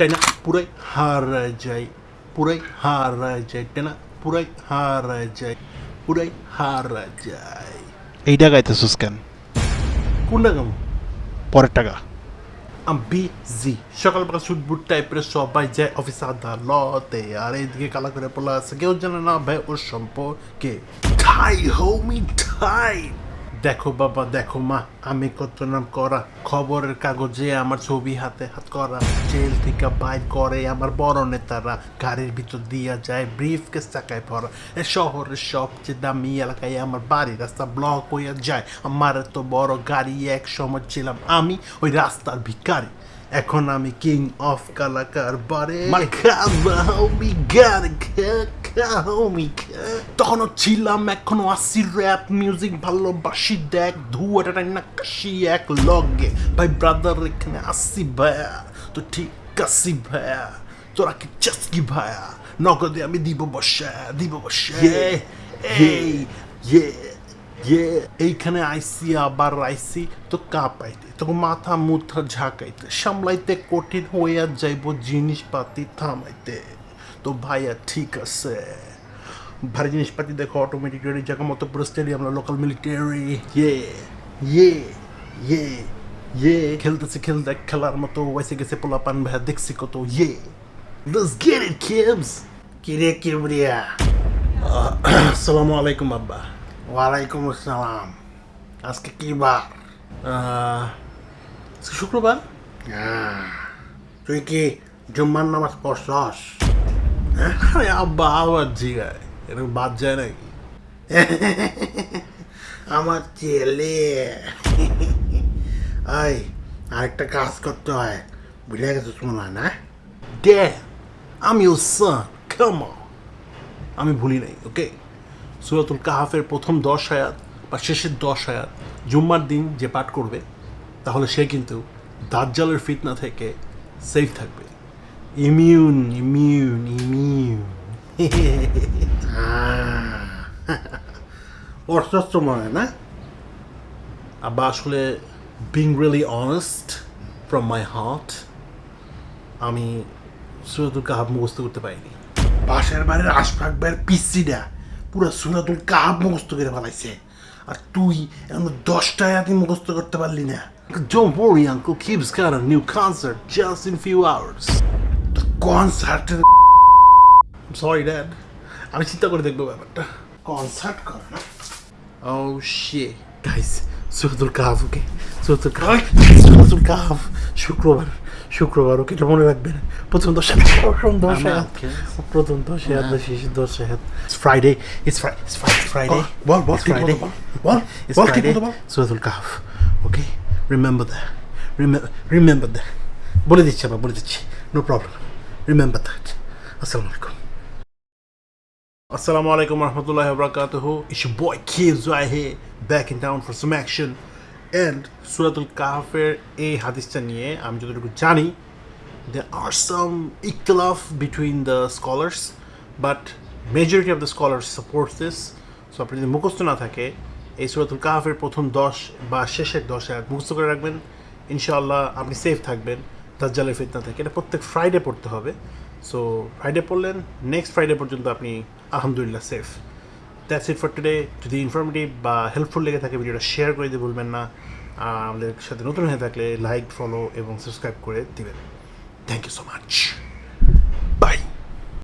টেনা পুরাই হারা যায় পুরাই হারা যায় টেনা পুরাই হারা যায় পুরাই হারা যায় এইটা গাইতেছিস কেন কোনটা কেমন পরের টাকা আমি বিজি সকালবেলা শুট বুট টাইপের সবাই যায় অফিস আদালতে আর এইদিকে কালা করে পড়লা আছে কেউ জানে না ভাই ওর সম্পর্কে ঠাই হোমি ঠাই দেখো বাবা, দেখো মা, আমি কত নাম করা। খবরের কাগজে আমার ছবি হাতে হাত করা। জেল থেকে বাইর করে আমার বড় নেতারা। গাড়ির ভিতর দিয়া যায় ব্রিফ কেস চাকায় ভরা। এ শহরের সবচেয়ে দামি এলাকায় আমার বাড়ি রাস্তা ব্লক হইয়া যায়। আমার এত বড় গাড়ি এক সময় ছিলাম আমি ওই রাস্তার ভিখারি। এখন আমি কিং অফ কালাকার বারে তখনও ছিলাম এখনও আসি র্যাপ মিউজিক ভালোবাসি দেখ ধুয়াটা না কাশি এক লগে। ভাই ব্রাদার এখানে আসি ভাইয়া তো ঠিক আসি ভাইয়া। তোরা কি চাস কি ভাইয়া? নগদে আমি দিব বসা দিব বসা। এই ইয়ে ইয়ে এইখানে আইসি আবার আইসি তো কাঁপাইতে তখন মাথা মুথা ঝাঁকাইতে সামলাইতে কঠিন হইয়া যাইব জিনিসপাতি থামাইতে। তো ভাইয়া ঠিক আছে ভারী জিনিসপাতি দেখো অটোমেটিক রেডি জায়গা মতো পুরো স্টেডিয়াম লোকাল মিলিটারি ইয়ে ইয়ে ইয়ে ইয়ে খেলতেছে খেলতে খেলার মতো ওয়াইসে গেছে পোলা পান ভাইয়া দেখছি কত ইয়ে Let's get it, kids! কিরে কিবরিয়া আসসালামু আলাইকুম আব্বা ওয়ালাইকুম আসসালাম আজকে কি বার শুক্রবার আহ, তুই কি জুম্মার নামাজ পড়ছস আরে আব্বা আবার জিগায় এরকম বাদ যায় নাকি? আমার ছেলে। এই, আরেকটা কাজ করতে হয়। বুঝে মনে হয় না? Your son. Come on. আমি ভুলি নাই ওকে সুরাতুল কাহাফের প্রথম দশ আয়াত বা শেষের দশ আয়াত, জুম্মার দিন যে পাঠ করবে, তাহলে সে কিন্তু দাজ্জালের ফিতনা থেকে সেফ থাকবে। ইমিউন ইমিউন পড়ছস তো মনে না আব্বা আসলে বিং আমি সুরাতুল কাহাব মুখস্থ করতে পারিনি। পাশের বাড়ির আশফাক ভাইয়ের পিসিটা পুরো সুরাতুল কাহাব মুখস্থ করে ফেলাইছে। আর তুই এখন দশটা আয়াতি মুখস্থ করতে পারলি না। Don't worry, Uncle. Kib's got a new concert just in few hours. I'm sorry, Dad. আমি চিন্তা করে দেখব ব্যাপারটা। কনসার্ট করে না? Oh shit. Guys, সুরতুল কাহাফ ওকে। সুরতুল কাহাফ সুরতুল কাহাফ শুক্রবার। শুক্রবার ওকে এটা মনে রাখবেন। প্রথম দশ প্রথম দশ প্রথম দশ হাত শেষ দশ হাত। Friday. It's Friday. বল বল ঠিক বল. মতো বল। সুরতুল কাহাফ okay remember that remember that বলে দিচ্ছি আবার বলে দিচ্ছি। নো প্রবলেম রিমেম্বার দ্যাট আসসালামু আলাইকুম। Assalamu alaikum warahmatullahi wabarakatuh. It's your boy Kids right here, back in town for some action. And সুরাতুল কাহাফের এই হাদিসটা নিয়ে আমি যতটুকু জানি there are some ইখতলাফ between the scholars but majority of the scholars support this so আপনি যদি মুখস্থ না থাকে এই সুরাতুল কাহাফের প্রথম দশ বা শেষের দশ আয়াত মুখস্থ করে রাখবেন ইনশাআল্লাহ আপনি সেফ থাকবেন দাজ্জালের ফিতনা থেকে এটা প্রত্যেক ফ্রাইডে পড়তে হবে সো ফ্রাইডে পড়লেন নেক্সট ফ্রাইডে পর্যন্ত আপনি আলহামদুলিল্লাহ safe that's it for today যদি ইনফরমেটিভ বা হেল্পফুল লেগে থাকে, ভিডিওটা শেয়ার করে দিতে ভুলবেন না। আমাদের সাথে নতুন হয়ে থাকলে লাইক ফলো এবং সাবস্ক্রাইব করে দিবেন। Thank you so much